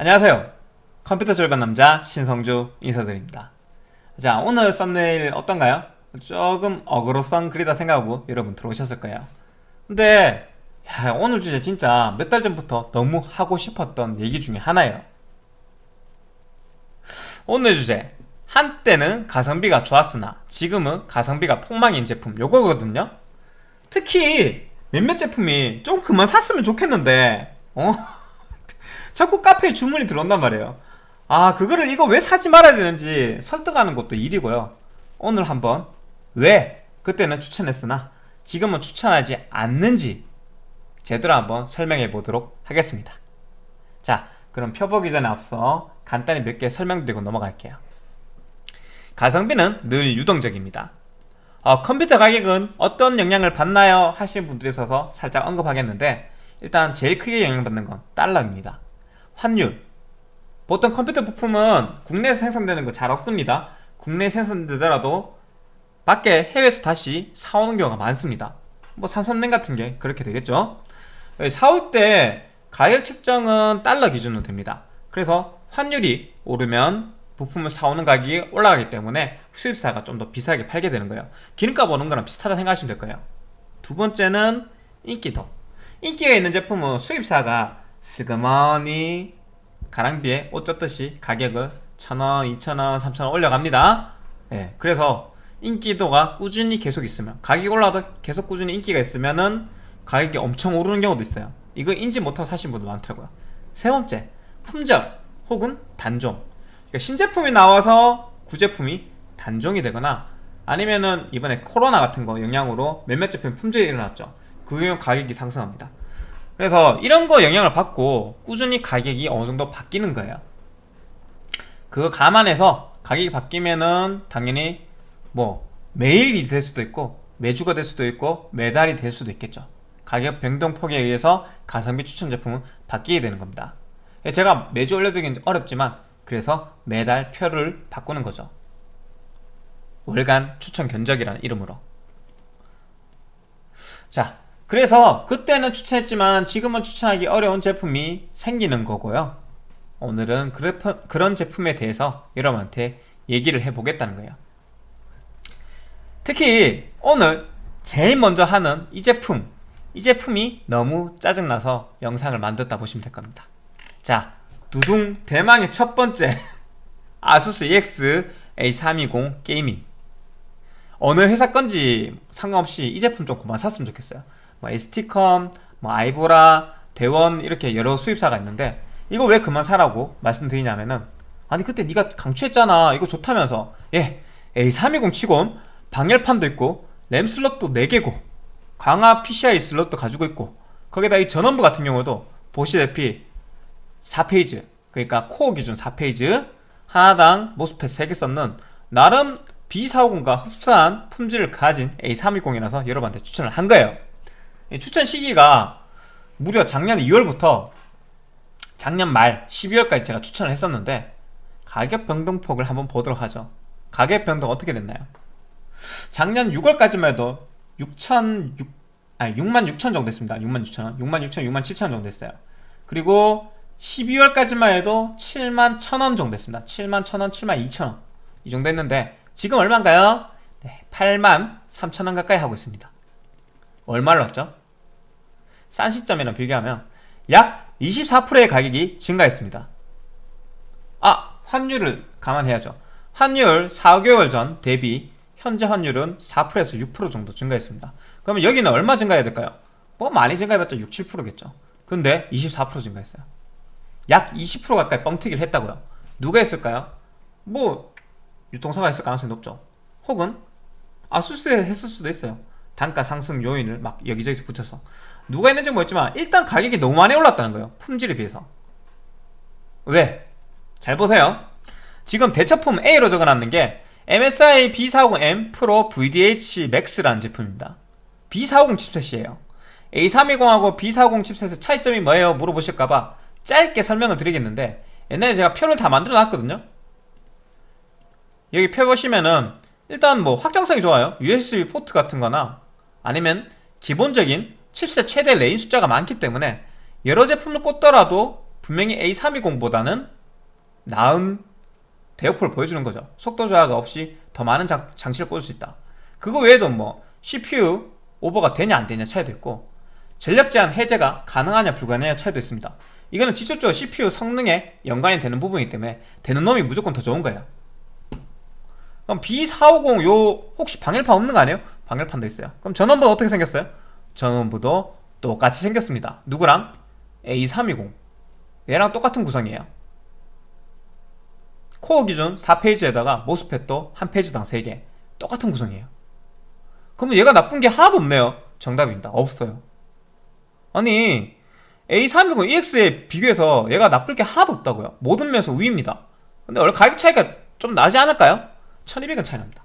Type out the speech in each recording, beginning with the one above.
안녕하세요. 컴퓨터 절반 남자 신성주 인사드립니다. 자 오늘 썸네일 어떤가요? 조금 어그로성 그리다 생각하고 여러분 들어오셨을 거예요. 근데 야, 오늘 주제 진짜 몇 달 전부터 너무 하고 싶었던 얘기 중에 하나예요. 오늘 주제. 한때는 가성비가 좋았으나 지금은 가성비가 폭망인 제품 요거거든요. 특히 몇몇 제품이 좀 그만 샀으면 좋겠는데 어? 자꾸 카페에 주문이 들어온단 말이에요. 아 그거를 이거 왜 사지 말아야 되는지 설득하는 것도 일이고요. 오늘 한번 왜 그때는 추천했으나 지금은 추천하지 않는지 제대로 한번 설명해 보도록 하겠습니다. 자 그럼 펴보기 전에 앞서 간단히 몇 개 설명드리고 넘어갈게요. 가성비는 늘 유동적입니다. 어, 컴퓨터 가격은 어떤 영향을 받나요? 하시는 분들이 있어서 살짝 언급하겠는데 일단 제일 크게 영향받는 건 달러입니다 환율. 보통 컴퓨터 부품은 국내에서 생산되는 거 잘 없습니다. 국내에 생산되더라도 밖에 해외에서 다시 사오는 경우가 많습니다. 뭐 삼성냉 같은 게 그렇게 되겠죠? 사올 때 가격 측정은 달러 기준으로 됩니다. 그래서 환율이 오르면 부품을 사오는 가격이 올라가기 때문에 수입사가 좀 더 비싸게 팔게 되는 거예요. 기름값 오는 거랑 비슷하다 생각하시면 될 거예요. 두 번째는 인기도. 인기가 있는 제품은 수입사가 스그머니 가랑비에 옷 젖듯이 가격을 천원, 이천원, 삼천원 올려갑니다. 예, 그래서 인기도가 꾸준히 계속 있으면 가격이 올라도 계속 꾸준히 인기가 있으면은 가격이 엄청 오르는 경우도 있어요. 이거 인지 못하고 사신 분도 많더라고요. 세 번째 품절 혹은 단종. 그러니까 신제품이 나와서 구제품이 단종이 되거나 아니면은 이번에 코로나 같은 거 영향으로 몇몇 제품 품절이 일어났죠. 그 경우 가격이 상승합니다 그래서 이런 거 영향을 받고 꾸준히 가격이 어느 정도 바뀌는 거예요. 그거 감안해서 가격이 바뀌면은 당연히 뭐 매일이 될 수도 있고 매주가 될 수도 있고 매달이 될 수도 있겠죠. 가격 변동폭에 의해서 가성비 추천 제품은 바뀌게 되는 겁니다. 제가 매주 올려드리긴 어렵지만 그래서 매달 표를 바꾸는 거죠. 월간 추천 견적이라는 이름으로. 자 그래서 그때는 추천했지만 지금은 추천하기 어려운 제품이 생기는 거고요. 오늘은 그런 제품에 대해서 여러분한테 얘기를 해보겠다는 거예요. 특히 오늘 제일 먼저 하는 이 제품 이 제품이 너무 짜증나서 영상을 만들었다 보시면 될 겁니다. 자 두둥 대망의 첫 번째 아수스 EX A320 Gaming. 어느 회사 건지 상관없이 이 제품 좀 그만 샀으면 좋겠어요 뭐 ST컴, 뭐 아이보라, 대원 이렇게 여러 수입사가 있는데 이거 왜 그만 사라고 말씀드리냐면은 아니 그때 네가 강추했잖아. 이거 좋다면서. 예 A320 치곤 방열판도 있고 램 슬롯도 4개고 강화 PCI 슬롯도 가지고 있고 거기다 이 전원부 같은 경우도 보시다시피 4페이지 그러니까 코어 기준 4페이지 하나당 모스펫 3개 썼는 나름 B450과 흡사한 품질을 가진 A320이라서 여러분한테 추천을 한 거예요 추천 시기가 무려 작년 2월부터 작년 말 12월까지 제가 추천을 했었는데 가격 변동폭을 한번 보도록 하죠. 가격 변동 어떻게 됐나요? 작년 6월까지만 해도 6천 6, 아니 6만 6천 정도 됐습니다. 6만 6천 원. 6만 6천 6만 7천 정도 됐어요. 그리고 12월까지만 해도 7만 1천원 정도 됐습니다. 7만 1천원 7만 2천원. 이 정도 했는데 지금 얼마인가요? 네, 8만 3천원 가까이 하고 있습니다. 얼마를 왔죠? 싼 시점이랑 비교하면 약 24%의 가격이 증가했습니다. 아 환율을 감안해야죠. 환율 4개월 전 대비 현재 환율은 4%에서 6% 정도 증가했습니다. 그러면 여기는 얼마 증가해야 될까요? 뭐 많이 증가해봤자 6, 7%겠죠. 근데 24% 증가했어요. 약 20% 가까이 뻥튀기를 했다고요. 누가 했을까요? 뭐 유통사가 있을 가능성이 높죠. 혹은 아수스에 했을 수도 있어요. 단가 상승 요인을 막 여기저기서 붙여서 누가 했는지 모르겠지만 일단 가격이 너무 많이 올랐다는 거예요 품질에 비해서. 왜? 잘 보세요. 지금 대처품 A로 적어놨는 게 MSI B450M Pro VDH Max라는 제품입니다. B450 칩셋이에요. A320하고 B450 칩셋의 차이점이 뭐예요? 물어보실까봐 짧게 설명을 드리겠는데 옛날에 제가 표를 다 만들어 놨거든요. 여기 표 보시면은 일단 뭐 확장성이 좋아요. USB 포트 같은 거나 아니면 기본적인 칩셋 최대 lane 숫자가 많기 때문에 여러 제품을 꽂더라도 분명히 A320보다는 나은 대역포를 보여주는 거죠. 속도 저하가 없이 더 많은 장, 장치를 꽂을 수 있다. 그거 외에도 뭐 CPU 오버가 되냐 안 되냐 차이도 있고 전력 제한 해제가 가능하냐 불가능하냐 차이도 있습니다. 이거는 직접적으로 CPU 성능에 연관이 되는 부분이기 때문에 되는 놈이 무조건 더 좋은 거예요. 그럼 B450 요 혹시 방열판 없는 거 아니에요? 방열판도 있어요. 그럼 전원부는 어떻게 생겼어요? 전원부도 똑같이 생겼습니다. 누구랑? A320. 얘랑 똑같은 구성이에요. 코어 기준 4페이지에다가 모스펫도 한 페이지당 3개. 똑같은 구성이에요. 그러면 얘가 나쁜 게 하나도 없네요. 정답입니다. 없어요. 아니 A320 EX에 비교해서 얘가 나쁠 게 하나도 없다고요. 모든 면에서 우위입니다. 근데 원래 가격 차이가 좀 나지 않을까요? 1200원 차이 납니다.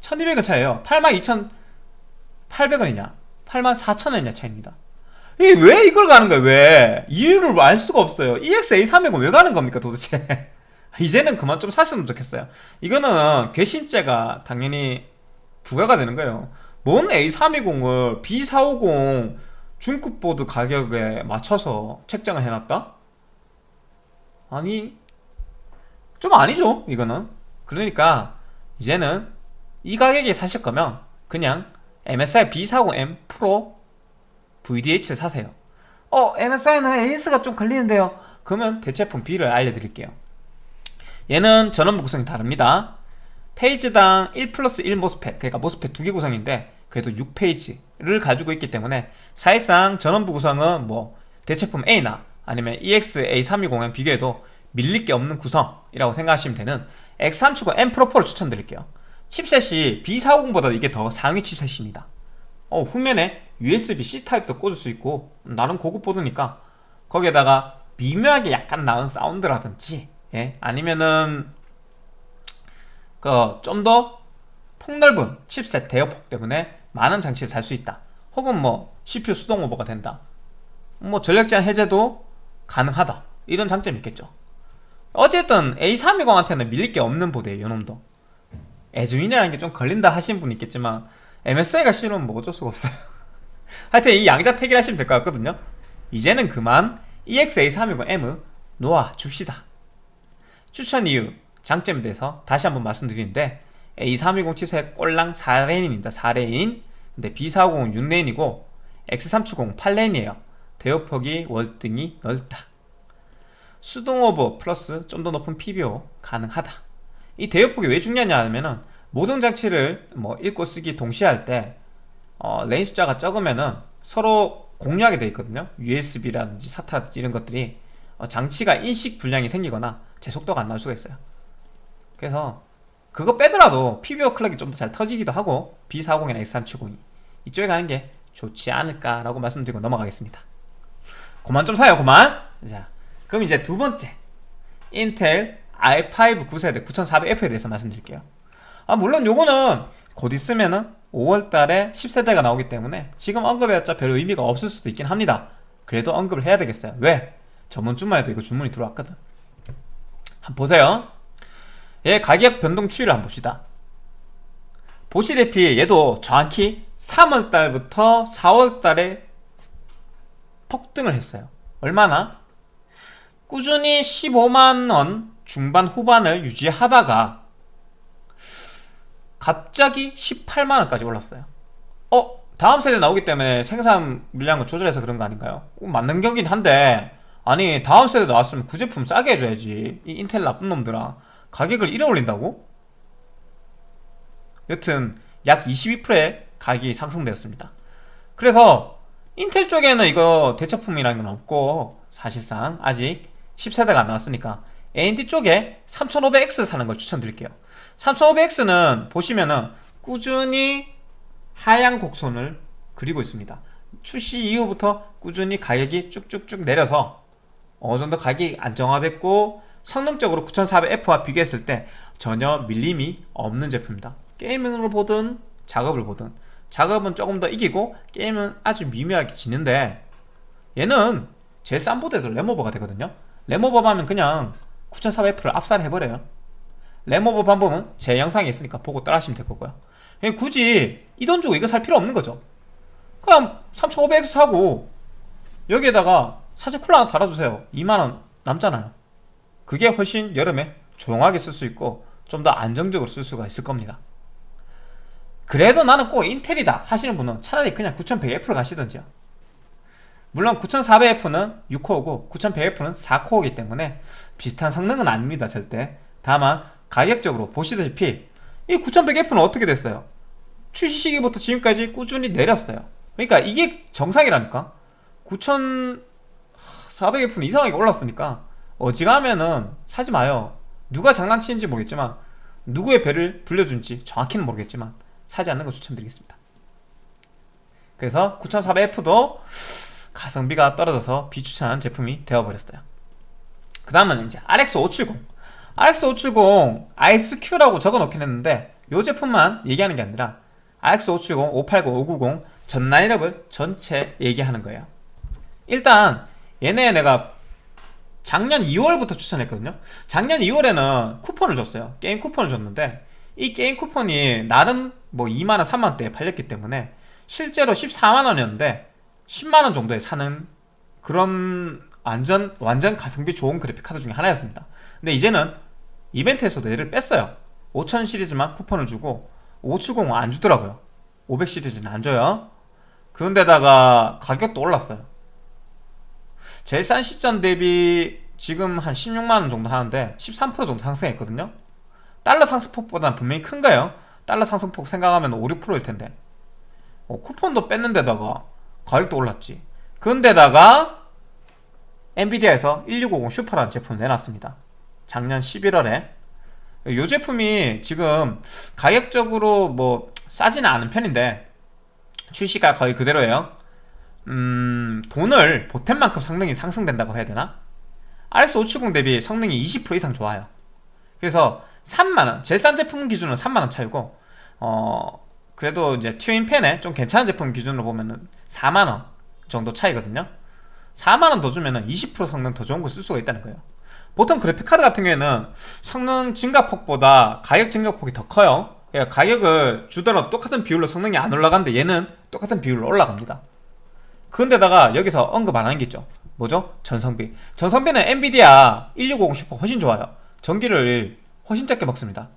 1200원 차이에요. 82,800원이냐 84,000원이냐 차이입니다. 이게 왜 이걸 가는 거예요 왜? 이유를 알 수가 없어요. EX A320 왜 가는 겁니까 도대체? 이제는 그만 좀 사셨으면 좋겠어요. 이거는 괘씸죄가 당연히 부과가 되는 거예요. 뭔 A320을 B450 중급 보드 가격에 맞춰서 책정을 해놨다? 아니 좀 아니죠 이거는. 그러니까 이제는 이 가격에 사실 거면 그냥 MSI B40M 프로 VDH를 사세요. 어 MSI는 AS가 좀 걸리는데요. 그러면 대체품 B를 알려드릴게요. 얘는 전원부 구성이 다릅니다. 페이지당 1 플러스 1 모스펫 그러니까 모스펫 두 개 구성인데 그래도 6페이지를 가지고 있기 때문에 사실상 전원부 구성은 뭐 대체품 A나 아니면 EX-A320에 비교해도 밀릴 게 없는 구성이라고 생각하시면 되는 X370 M 프로 4를 추천드릴게요 칩셋이 B40보다 이게 더 상위 칩셋입니다. 어, 후면에 USB-C 타입도 꽂을 수 있고 나름 고급 보드니까 거기에다가 미묘하게 약간 나은 사운드라든지 예? 아니면은 그 좀 더 폭넓은 칩셋 대역폭 때문에 많은 장치를 달 수 있다. 혹은 뭐 CPU 수동 오버가 된다. 뭐 전력 제한 해제도 가능하다. 이런 장점이 있겠죠. 어쨌든 A320한테는 밀릴 게 없는 보드예요 요놈도 에즈윈이라는 게 좀 걸린다 하시는 분 있겠지만 MSI가 싫으면 뭐 어쩔 수가 없어요. 하여튼 이 양자택일 하시면 될 것 같거든요. 이제는 그만 EX-A320M 놓아 줍시다. 추천 이유 장점에 대해서 다시 한번 말씀드리는데 A320 칩셋 꼴랑 4 lane입니다. 4 lane. 근데 B450은 6 lane이고 X370 8 lane이에요. 대역폭이 월등히 넓다. 수동 오버 플러스 좀 더 높은 PBO 가능하다 이 대역폭이 왜 중요하냐 하면은 모든 장치를 뭐 읽고 쓰기 동시에 할때 어, lane 숫자가 적으면은 서로 공유하게 되어 있거든요. USB라든지 SATA라든지 이런 것들이 어, 장치가 인식 불량이 생기거나 제 속도가 안 나올 수가 있어요. 그래서 그거 빼더라도 PBO 클럭이 좀 더 잘 터지기도 하고 B450이나 X370이 이쪽에 가는 게 좋지 않을까라고 말씀드리고 넘어가겠습니다. 그만 좀 사요 그만! 자 그럼 이제 두 번째. 인텔 i5 9세대 9400F에 대해서 말씀드릴게요. 아 물론 요거는 곧 있으면은 5월달에 10세대가 나오기 때문에 지금 언급해봤자 별 의미가 없을 수도 있긴 합니다. 그래도 언급을 해야 되겠어요. 왜? 저번 주말 에도 이거 주문이 들어왔거든. 한번 보세요. 얘 가격 변동 추이를 한번 봅시다. 보시다시피 얘도 정확히 3월달부터 4월달에 폭등을 했어요. 얼마나? 꾸준히 15만원 중반 후반을 유지하다가 갑자기 18만원까지 올랐어요 어? 다음 세대 나오기 때문에 생산 물량을 조절해서 그런 거 아닌가요? 어, 맞는 경긴 한데 아니 다음 세대 나왔으면 그 제품 싸게 해줘야지 이 인텔 나쁜 놈들아 가격을 이래 올린다고? 여튼 약 22%의 가격이 상승되었습니다 그래서 인텔 쪽에는 이거 대처품이라는 건 없고 사실상 아직 10세대가 안 나왔으니까 AMD 쪽에 3500X 사는 걸 추천드릴게요. 3500X는 보시면은 꾸준히 하향 곡선을 그리고 있습니다. 출시 이후부터 꾸준히 가격이 쭉쭉쭉 내려서 어느 정도 가격이 안정화됐고 성능적으로 9400F와 비교했을 때 전혀 밀림이 없는 제품입니다. 게이밍으로 보든 작업을 보든 작업은 조금 더 이기고 게임은 아주 미묘하게 지는데 얘는 제일 싼 보드에도 램오버가 되거든요. 램오버 하면 그냥 9400F를 압살해버려요. 램오버 방법은 제 영상에 있으니까 보고 따라하시면 될 거고요. 굳이 이 돈 주고 이거 살 필요 없는 거죠. 그냥 3500X 사고 여기에다가 사진 쿨러 하나 달아주세요. 2만원 남잖아요. 그게 훨씬 여름에 조용하게 쓸 수 있고 좀 더 안정적으로 쓸 수가 있을 겁니다. 그래도 나는 꼭 인텔이다 하시는 분은 차라리 그냥 9100F를 가시던지요 물론 9400F는 6코어고 9100F는 4코어이기 때문에 비슷한 성능은 아닙니다 절대. 다만 가격적으로 보시다시피 이 9100F는 어떻게 됐어요? 출시 시기부터 지금까지 꾸준히 내렸어요. 그러니까 이게 정상이라니까? 9400F는 이상하게 올랐으니까? 어지간하면은 사지 마요. 누가 장난치는지 모르겠지만 누구의 배를 불려준지 정확히는 모르겠지만 사지 않는 거 추천드리겠습니다. 그래서 9400F도 가성비가 떨어져서 비추천한 제품이 되어버렸어요. 그 다음은 이제 RX570 RX570 ISQ라고 적어놓긴 했는데 이 제품만 얘기하는 게 아니라 RX570, 580, 590 전 라인업을 전체 얘기하는 거예요. 일단 얘네 내가 작년 2월부터 추천했거든요. 작년 2월에는 쿠폰을 줬어요. 게임 쿠폰을 줬는데 이 게임 쿠폰이 나름 뭐 2만원 3만원대에 팔렸기 때문에 실제로 14만원이었는데 10만원 정도에 사는 그런 완전 완전 가성비 좋은 그래픽 카드 중에 하나였습니다. 근데 이제는 이벤트에서도 얘를 뺐어요. 5000 시리즈만 쿠폰을 주고 570은 안 주더라고요. 500 시리즈는 안 줘요. 그런데다가 가격도 올랐어요. 제일 싼 시점 대비 지금 한 16만원 정도 하는데 13% 정도 상승했거든요. 달러 상승폭보다는 분명히 큰가요? 달러 상승폭 생각하면 5, 6%일 텐데. 어, 쿠폰도 뺐는데다가 가격도 올랐지. 그런데다가 엔비디아에서 1650 슈퍼라는 제품을 내놨습니다. 작년 11월에. 이 제품이 지금 가격적으로 뭐 싸지는 않은 편인데 출시가 거의 그대로예요. 음, 돈을 보탠 만큼 성능이 상승된다고 해야 되나? RX 570 대비 성능이 20% 이상 좋아요. 그래서 3만원 제일 싼 제품 기준으로 3만원 차이고 어 그래도 이제 튜인펜에 좀 괜찮은 제품 기준으로 보면은 4만원 정도 차이거든요. 4만원 더 주면은 20% 성능 더 좋은 거 쓸 수가 있다는 거예요. 보통 그래픽카드 같은 경우에는 성능 증가폭보다 가격 증가폭이 더 커요. 그러니까 가격을 주더라도 똑같은 비율로 성능이 안 올라가는데 얘는 똑같은 비율로 올라갑니다. 그런데다가 여기서 언급 안 하는 게 있죠. 뭐죠? 전성비. 전성비는 엔비디아 1650 슈퍼 훨씬 좋아요. 전기를 훨씬 적게 먹습니다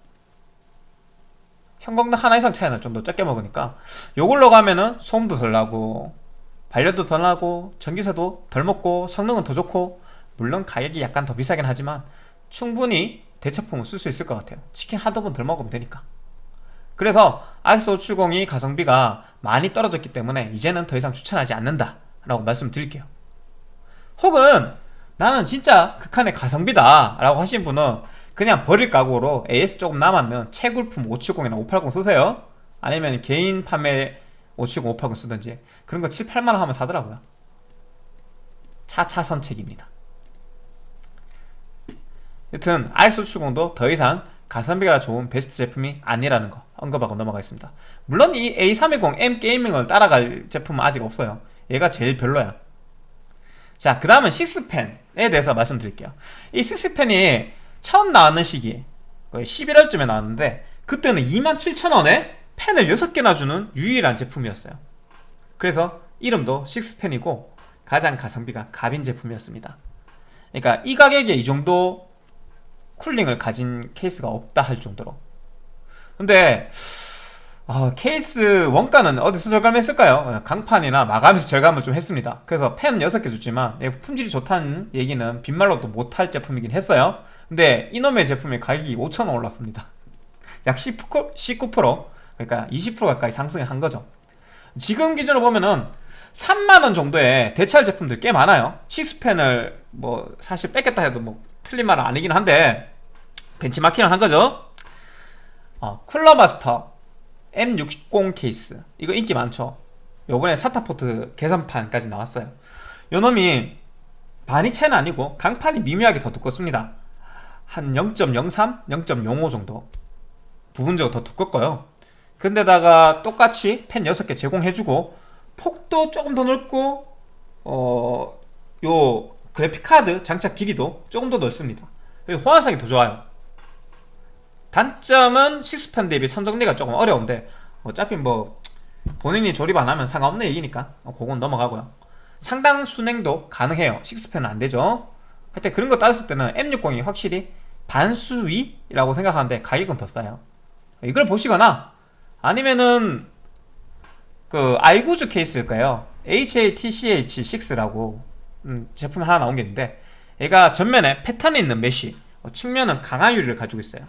형광등 하나 이상 차이나 좀더 적게 먹으니까 요걸로 가면은 소음도 덜 나고 발열도 덜 나고 전기세도 덜 먹고 성능은 더 좋고 물론 가격이 약간 더 비싸긴 하지만 충분히 대체품을 쓸 수 있을 것 같아요. 치킨 번덜 먹으면 되니까. 그래서 RX570이 가성비가 많이 떨어졌기 때문에 이제는 더 이상 추천하지 않는다 라고 말씀드릴게요. 혹은 나는 진짜 극한의 가성비다 라고 하신 분은 그냥 버릴 각오로 AS 조금 남았는 채굴품 570이나 580 쓰세요. 아니면 개인 판매 570, 580 쓰든지 그런 거 7, 8만원 하면 사더라고요. 차차 선책입니다. 여튼 RX570도 더 이상 가성비가 좋은 베스트 제품이 아니라는 거 언급하고 넘어가겠습니다. 물론 이 A320M 게이밍을 따라갈 제품은 아직 없어요. 얘가 제일 별로야. 자 그 다음은 식스펜에 대해서 말씀드릴게요. 이 식스펜이 처음 나왔는 시기 거의 11월쯤에 나왔는데 그때는 27,000원에 펜을 6개나 주는 유일한 제품이었어요. 그래서 이름도 식스펜이고 가장 가성비가 갑인 제품이었습니다. 그러니까 이 가격에 이 정도 쿨링을 가진 케이스가 없다 할 정도로. 근데 어, 케이스 원가는 어디서 절감했을까요? 강판이나 마감에서 절감을 좀 했습니다. 그래서 펜 6개 줬지만 품질이 좋다는 얘기는 빈말로도 못할 제품이긴 했어요 근데 이놈의 제품의 가격이 5천원 올랐습니다. 약 19%, 19% 그러니까 20% 가까이 상승한 거죠. 지금 기준으로 보면은 3만원 정도의 대체할 제품들 꽤 많아요. 식스펜을 뭐 사실 뺏겠다 해도 뭐 틀린 말은 아니긴 한데 벤치마킹을 한 거죠. 어, 쿨러마스터 M60 케이스. 이거 인기 많죠. 요번에 사타포트 개선판까지 나왔어요. 요놈이 반이 채는 아니고 강판이 미묘하게 더 두껍습니다 한 0.03, 0.05 정도. 부분적으로 더 두껍고요. 근데다가 똑같이 펜 6개 제공해주고 폭도 조금 더 넓고 어, 요 그래픽카드 장착 길이도 조금 더 넓습니다. 호환성이 더 좋아요. 단점은 식스펜 대비 선정리가 조금 어려운데 어차피 뭐 본인이 조립 안 하면 상관없는 얘기니까 그건 넘어가고요. 상당 순행도 가능해요. 6펜은 안되죠. 하여튼 그런 거 따졌을 때는 M60이 확실히 반수위라고 생각하는데 가격은 더 싸요. 이걸 보시거나 아니면은 그 아이구즈 케이스일까요. HATCH6라고 음, 제품 하나 나온 게 있는데 얘가 전면에 패턴이 있는 메쉬 어, 측면은 강화 유리를 가지고 있어요.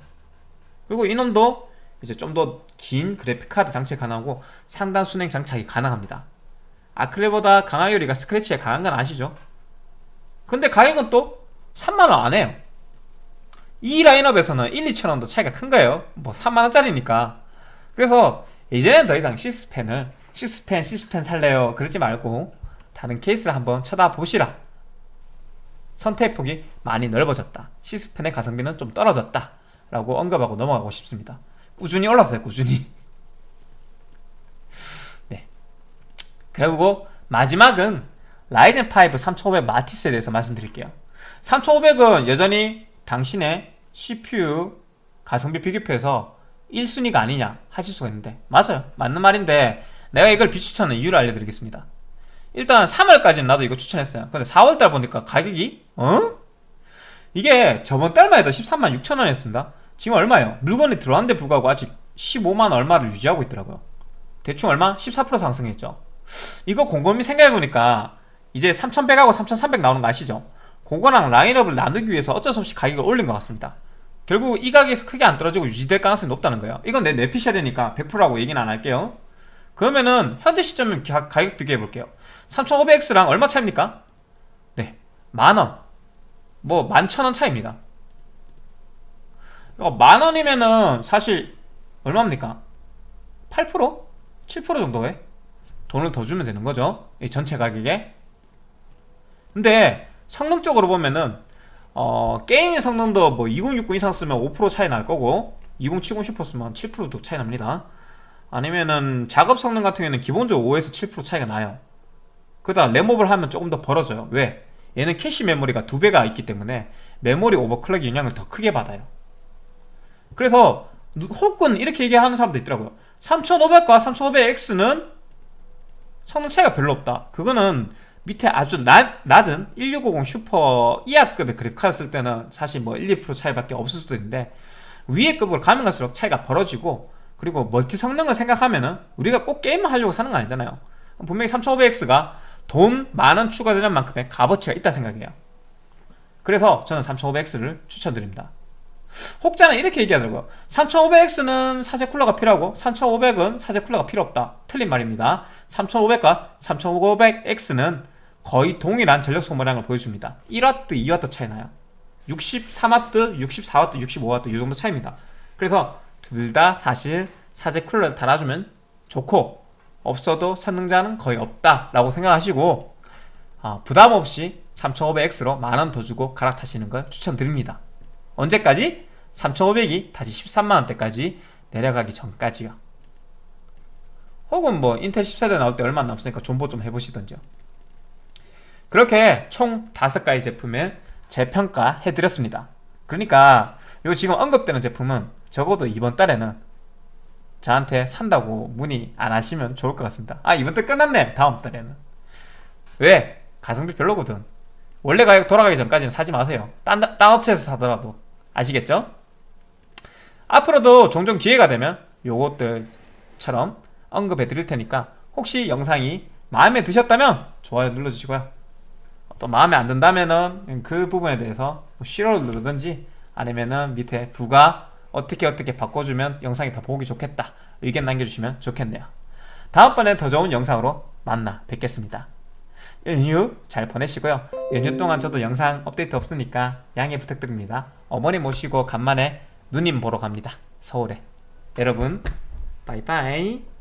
그리고 이놈도 이제 좀 더 긴 그래픽카드 장착이 가능하고 상단 수랭 장착이 가능합니다. 아크릴보다 강화 유리가 스크래치에 강한 건 아시죠? 근데 가격은 또 3만원 안 해요 이 라인업에서는 1, 2천원도 차이가 큰 거예요? 뭐 3만원짜리니까. 그래서 이제는 더 이상 시스펜을 시스펜 시스펜 살래요. 그러지 말고 다른 케이스를 한번 쳐다보시라. 선택폭이 많이 넓어졌다. 시스펜의 가성비는 좀 떨어졌다. 라고 언급하고 넘어가고 싶습니다. 꾸준히 올랐어요 꾸준히. 네. 그리고 마지막은 라이젠 5 3500 마티스에 대해서 말씀드릴게요. 3500은 여전히 당신의 CPU 가성비 비교표에서 1순위가 아니냐 하실 수가 있는데 맞아요 맞는 말인데 내가 이걸 비추천하는 이유를 알려드리겠습니다 일단 3월까지는 나도 이거 추천했어요 근데 4월달 보니까 가격이 어? 이게 저번 달만 해도 13만 6천원 이었습니다 지금 얼마예요? 물건이 들어왔는데 불구하고 아직 15만 얼마를 유지하고 있더라고요 대충 얼마? 14% 상승했죠 이거 곰곰이 생각해보니까 이제 3100하고 3300 나오는 거 아시죠? 그거랑 라인업을 나누기 위해서 어쩔 수 없이 가격을 올린 것 같습니다. 결국 이 가격에서 크게 안 떨어지고 유지될 가능성이 높다는 거예요. 이건 내 내피셜이니까 100%라고 얘기는 안 할게요. 그러면은 현재 시점을 가, 격 비교해 볼게요. 3500X랑 얼마 차입니까? 네 만원. 뭐 만천원 차입니다. 어, 만원이면은 사실 얼마입니까? 8%? 7% 정도에 돈을 더 주면 되는 거죠. 이 전체 가격에. 근데 성능적으로 보면은 어, 게임 성능도 뭐 2060 이상 쓰면 5% 차이 날 거고 2070 슈퍼 쓰면 7%도 차이 납니다. 아니면은 작업 성능 같은 경우에는 기본적으로 5에서 7% 차이가 나요. 그러다 램업을 하면 조금 더 벌어져요. 왜? 얘는 캐시 메모리가 두 배가 있기 때문에 메모리 오버클럭 영향을 더 크게 받아요. 그래서 혹은 이렇게 얘기하는 사람도 있더라고요. 3500과 3500X는 성능 차이가 별로 없다. 그거는 밑에 아주 낮, 낮은 1650 슈퍼 이하급의 그래픽카드 쓸 때는 사실 뭐 1, 2% 차이밖에 없을 수도 있는데 위에 급으로 가면 갈수록 차이가 벌어지고 그리고 멀티 성능을 생각하면은 우리가 꼭 게임만 하려고 사는 거 아니잖아요. 분명히 3500X가 돈 만 원 추가되는 만큼의 값어치가 있다 생각해요. 그래서 저는 3500X를 추천드립니다. 혹자는 이렇게 얘기하더라고요. 3500X는 사제 쿨러가 필요하고 3500은 사제 쿨러가 필요 없다. 틀린 말입니다. 3500과 3500X는 거의 동일한 전력 소모량을 보여줍니다. 1W, 2W 차이 나요? 63W, 64W, 65W 이 정도 차이입니다. 그래서 둘 다 사실 사제 쿨러를 달아주면 좋고 없어도 선능자는 거의 없다 라고 생각하시고 어, 부담없이 3500X로 만 원 더 주고 갈아타시는 걸 추천드립니다. 언제까지? 3500이 다시 13만원대까지 내려가기 전까지요. 혹은 뭐 인텔 10세대 나올 때 얼마 안 남았으니까 존버 좀 해보시던지요 그렇게 총 5가지 제품을 재평가해드렸습니다. 그러니까 요 지금 언급되는 제품은 적어도 이번 달에는 저한테 산다고 문의 안 하시면 좋을 것 같습니다. 아 이번 달 끝났네. 다음 달에는. 왜? 가성비 별로거든. 원래 가격 돌아가기 전까지는 사지 마세요. 딴, 딴 업체에서 사더라도. 아시겠죠? 앞으로도 종종 기회가 되면 요것들처럼 언급해 드릴 테니까 혹시 영상이 마음에 드셨다면 좋아요 눌러주시고요 또 마음에 안 든다면은 그 부분에 대해서 뭐 싫어를 누르든지 아니면은 밑에 부가 어떻게 어떻게 바꿔주면 영상이 더 보기 좋겠다. 의견 남겨주시면 좋겠네요. 다음번에 더 좋은 영상으로 만나 뵙겠습니다. 연휴 잘 보내시고요. 연휴 동안 저도 영상 업데이트 없으니까 양해 부탁드립니다. 어머니 모시고 간만에 누님 보러 갑니다. 서울에. 여러분 바이바이